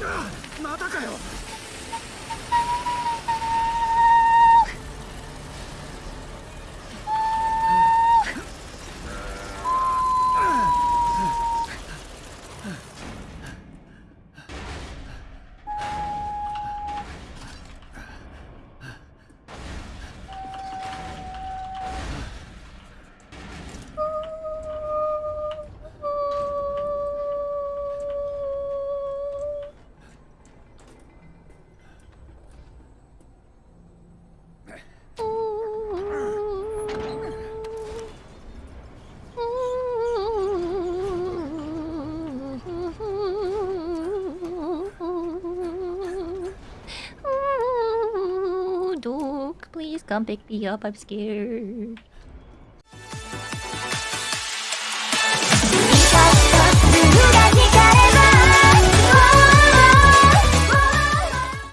またかよ。Please come pick me up, I'm scared.